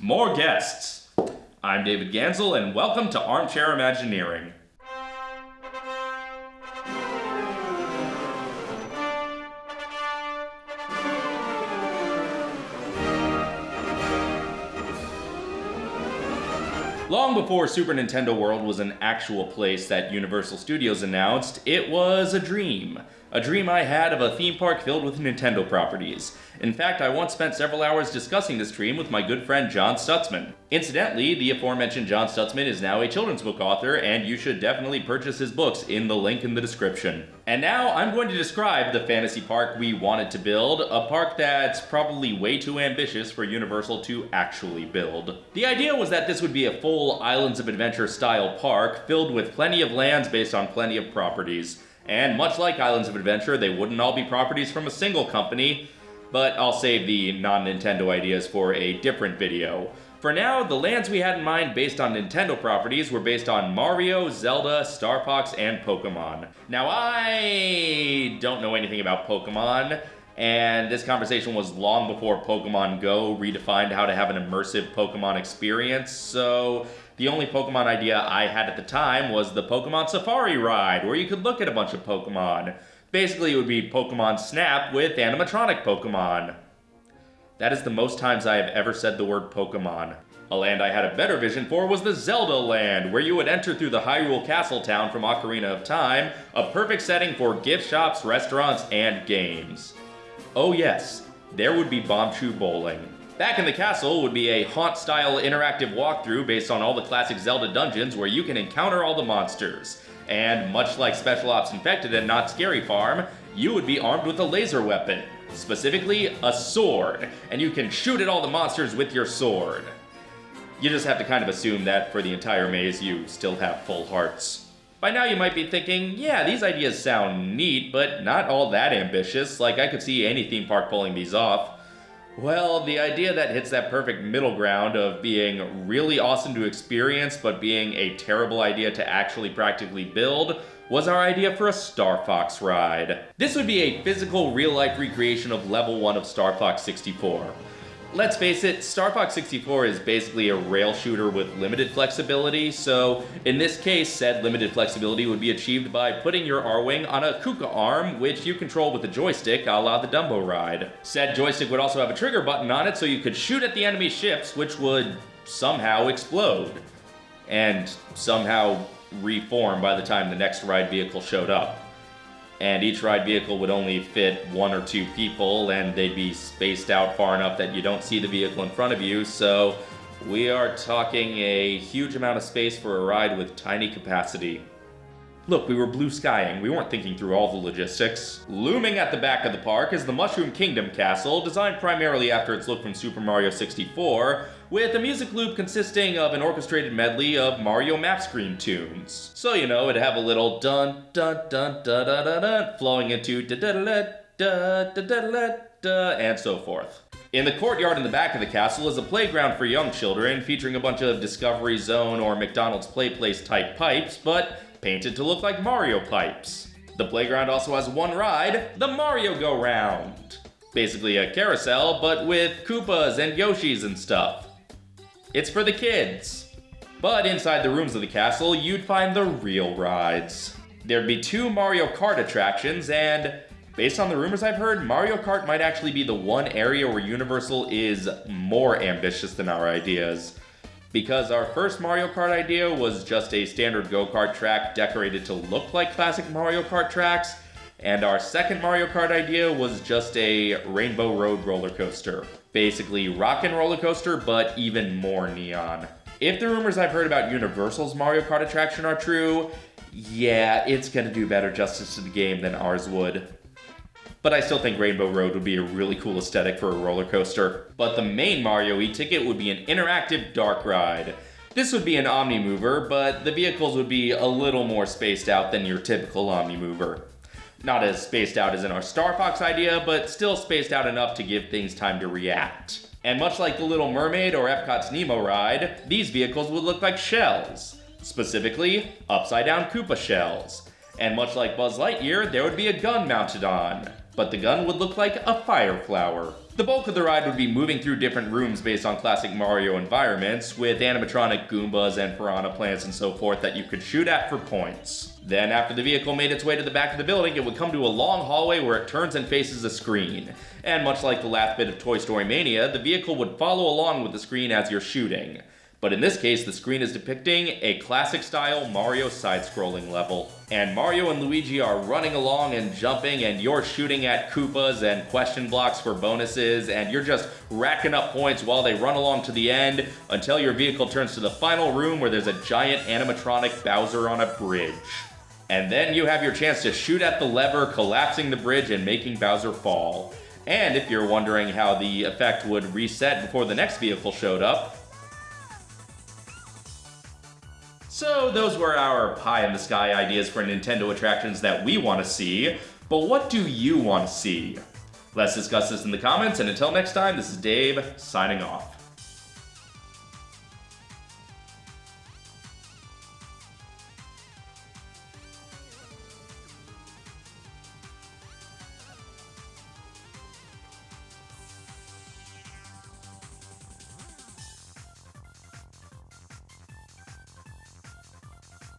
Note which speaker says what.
Speaker 1: more guests. I'm David Gansel, and welcome to Armchair Imagineering. Long before Super Nintendo World was an actual place that Universal Studios announced, it was a dream. A dream I had of a theme park filled with Nintendo properties. In fact, I once spent several hours discussing this dream with my good friend John Stutzman. Incidentally, the aforementioned John Stutzman is now a children's book author, and you should definitely purchase his books in the link in the description. And now I'm going to describe the fantasy park we wanted to build, a park that's probably way too ambitious for Universal to actually build. The idea was that this would be a full Islands of Adventure style park, filled with plenty of lands based on plenty of properties. And much like Islands of Adventure, they wouldn't all be properties from a single company, but I'll save the non-Nintendo ideas for a different video. For now, the lands we had in mind based on Nintendo properties were based on Mario, Zelda, Star Fox, and Pokemon. Now, I don't know anything about Pokemon, and this conversation was long before Pokemon Go redefined how to have an immersive Pokemon experience, so the only Pokemon idea I had at the time was the Pokemon Safari ride, where you could look at a bunch of Pokemon. Basically, it would be Pokemon Snap with animatronic Pokemon. That is the most times I have ever said the word Pokemon. A land I had a better vision for was the Zelda Land, where you would enter through the Hyrule Castle town from Ocarina of Time, a perfect setting for gift shops, restaurants, and games. Oh yes, there would be Bombchu Bowling. Back in the castle would be a haunt-style interactive walkthrough based on all the classic Zelda dungeons where you can encounter all the monsters. And much like Special Ops Infected and Knott's Scary Farm, you would be armed with a laser weapon, specifically a sword, and you can shoot at all the monsters with your sword. You just have to kind of assume that for the entire maze you still have full hearts. By now you might be thinking, yeah, these ideas sound neat, but not all that ambitious, like I could see any theme park pulling these off. Well, the idea that hits that perfect middle ground of being really awesome to experience, but being a terrible idea to actually practically build, was our idea for a Star Fox ride. This would be a physical, real-life recreation of level 1 of Star Fox 64. Let's face it, Star Fox 64 is basically a rail shooter with limited flexibility, so in this case, said limited flexibility would be achieved by putting your Arwing on a Kuka arm, which you control with a joystick a la the Dumbo ride. Said joystick would also have a trigger button on it, so you could shoot at the enemy ships, which would somehow explode. And somehow reform by the time the next ride vehicle showed up and each ride vehicle would only fit one or two people and they'd be spaced out far enough that you don't see the vehicle in front of you so we are talking a huge amount of space for a ride with tiny capacity. Look, we were blue skying, we weren't thinking through all the logistics. Looming at the back of the park is the Mushroom Kingdom Castle, designed primarily after its look from Super Mario 64, with a music loop consisting of an orchestrated medley of Mario map screen tunes. So, you know, it'd have a little dun dun dun da da da flowing into da da da da da da da da and so forth. In the courtyard in the back of the castle is a playground for young children featuring a bunch of Discovery Zone or McDonald's Play Place type pipes, but painted to look like Mario pipes. The playground also has one ride, the Mario Go Round. Basically a carousel, but with Koopas and Yoshis and stuff. It's for the kids. But inside the rooms of the castle, you'd find the real rides. There'd be two Mario Kart attractions, and based on the rumors I've heard, Mario Kart might actually be the one area where Universal is more ambitious than our ideas. Because our first Mario Kart idea was just a standard go-kart track decorated to look like classic Mario Kart tracks, and our second Mario Kart idea was just a Rainbow Road roller coaster. Basically, Rockin' Roller Coaster, but even more neon. If the rumors I've heard about Universal's Mario Kart attraction are true, yeah, it's gonna do better justice to the game than ours would. But I still think Rainbow Road would be a really cool aesthetic for a roller coaster. But the main Mario e-ticket would be an interactive dark ride. This would be an Omni Mover, but the vehicles would be a little more spaced out than your typical Omni Mover. Not as spaced out as in our Star Fox idea, but still spaced out enough to give things time to react. And much like the Little Mermaid or Epcot's Nemo ride, these vehicles would look like shells. Specifically, upside down Koopa shells. And much like Buzz Lightyear, there would be a gun mounted on. But the gun would look like a fire flower. The bulk of the ride would be moving through different rooms based on classic Mario environments, with animatronic Goombas and Piranha plants and so forth that you could shoot at for points. Then, after the vehicle made its way to the back of the building, it would come to a long hallway where it turns and faces a screen. And much like the last bit of Toy Story Mania, the vehicle would follow along with the screen as you're shooting. But in this case, the screen is depicting a classic style Mario side-scrolling level. And Mario and Luigi are running along and jumping and you're shooting at Koopas and question blocks for bonuses and you're just racking up points while they run along to the end until your vehicle turns to the final room where there's a giant animatronic Bowser on a bridge. And then you have your chance to shoot at the lever, collapsing the bridge and making Bowser fall. And if you're wondering how the effect would reset before the next vehicle showed up, So those were our pie in the sky ideas for Nintendo attractions that we want to see, but what do you want to see? Let's discuss this in the comments, and until next time, this is Dave, signing off.